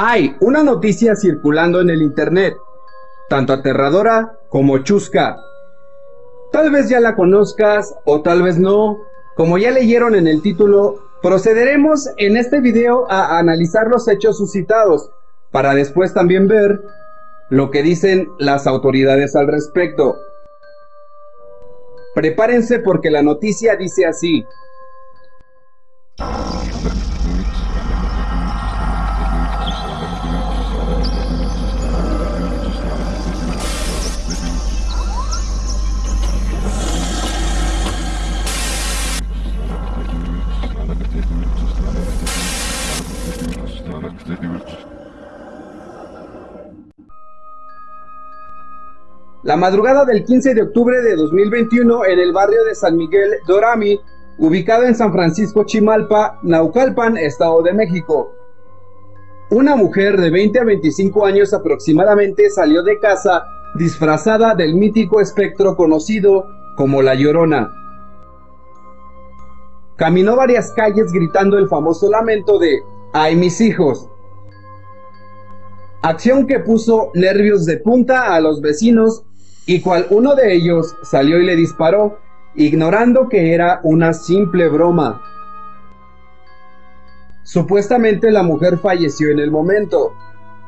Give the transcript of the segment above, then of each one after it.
Hay una noticia circulando en el internet, tanto aterradora como chusca. Tal vez ya la conozcas o tal vez no. Como ya leyeron en el título, procederemos en este video a analizar los hechos suscitados, para después también ver lo que dicen las autoridades al respecto. Prepárense porque la noticia dice así. La madrugada del 15 de octubre de 2021 en el barrio de San Miguel Dorami, ubicado en San Francisco Chimalpa, Naucalpan, Estado de México. Una mujer de 20 a 25 años aproximadamente salió de casa disfrazada del mítico espectro conocido como La Llorona. Caminó varias calles gritando el famoso lamento de ¡Ay mis hijos! Acción que puso nervios de punta a los vecinos y cual uno de ellos salió y le disparó, ignorando que era una simple broma. Supuestamente la mujer falleció en el momento.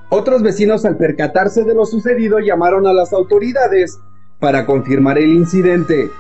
Otros vecinos al percatarse de lo sucedido llamaron a las autoridades para confirmar el incidente.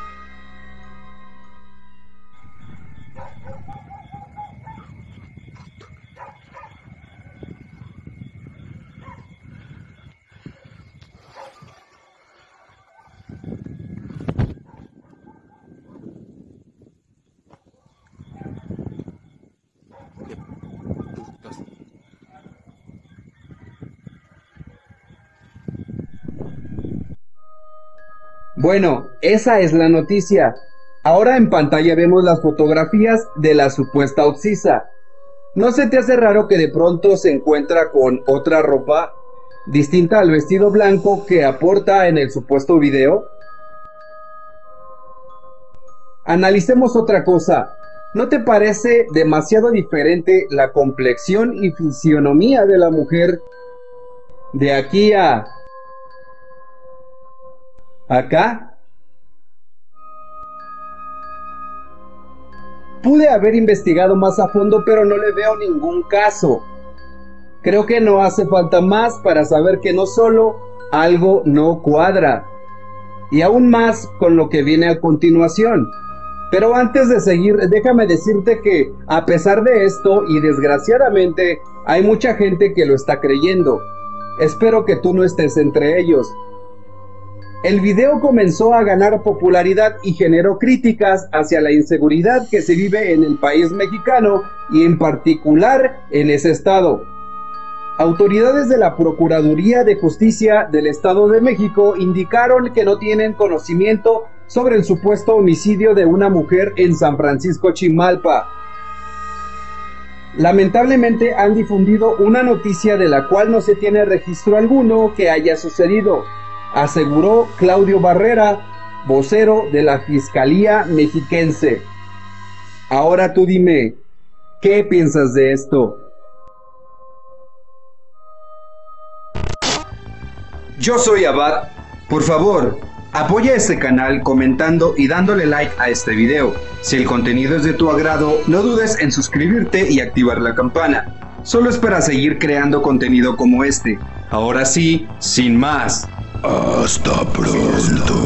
Bueno, esa es la noticia. Ahora en pantalla vemos las fotografías de la supuesta Oxisa. ¿No se te hace raro que de pronto se encuentra con otra ropa distinta al vestido blanco que aporta en el supuesto video? Analicemos otra cosa. ¿No te parece demasiado diferente la complexión y fisionomía de la mujer de aquí a acá? Pude haber investigado más a fondo, pero no le veo ningún caso. Creo que no hace falta más para saber que no solo algo no cuadra, y aún más con lo que viene a continuación. Pero antes de seguir, déjame decirte que a pesar de esto, y desgraciadamente, hay mucha gente que lo está creyendo. Espero que tú no estés entre ellos. El video comenzó a ganar popularidad y generó críticas hacia la inseguridad que se vive en el país mexicano y en particular en ese estado. Autoridades de la Procuraduría de Justicia del Estado de México indicaron que no tienen conocimiento sobre el supuesto homicidio de una mujer en San Francisco Chimalpa. Lamentablemente han difundido una noticia de la cual no se tiene registro alguno que haya sucedido, aseguró Claudio Barrera, vocero de la Fiscalía Mexiquense. Ahora tú dime, ¿qué piensas de esto? Yo soy Abad. Por favor, apoya este canal comentando y dándole like a este video. Si el contenido es de tu agrado, no dudes en suscribirte y activar la campana. Solo es para seguir creando contenido como este. Ahora sí, sin más. Hasta pronto.